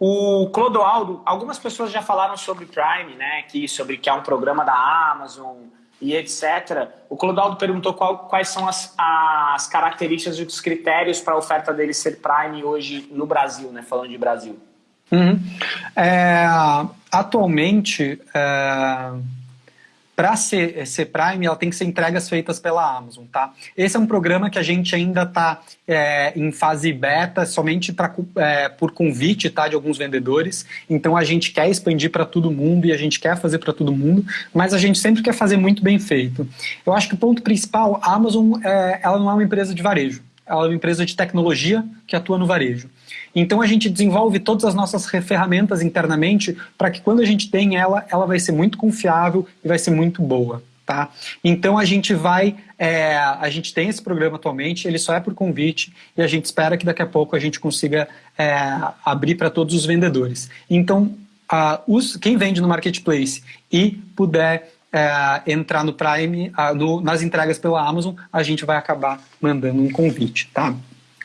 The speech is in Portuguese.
O Clodoaldo, algumas pessoas já falaram sobre Prime, né? Que, sobre que é um programa da Amazon e etc. O Clodoaldo perguntou qual, quais são as, as características e os critérios para a oferta dele ser Prime hoje no Brasil, né? Falando de Brasil. Uhum. É, atualmente, é para ser, ser Prime, ela tem que ser entregas feitas pela Amazon, tá? Esse é um programa que a gente ainda está é, em fase beta, somente pra, é, por convite, tá, de alguns vendedores. Então a gente quer expandir para todo mundo e a gente quer fazer para todo mundo, mas a gente sempre quer fazer muito bem feito. Eu acho que o ponto principal, a Amazon, é, ela não é uma empresa de varejo, ela é uma empresa de tecnologia que atua no varejo. Então a gente desenvolve todas as nossas ferramentas internamente para que quando a gente tem ela, ela vai ser muito confiável e vai ser muito boa. Tá? Então a gente vai, é, a gente tem esse programa atualmente, ele só é por convite e a gente espera que daqui a pouco a gente consiga é, abrir para todos os vendedores. Então, os, quem vende no Marketplace e puder é, entrar no Prime, no, nas entregas pela Amazon, a gente vai acabar mandando um convite, tá?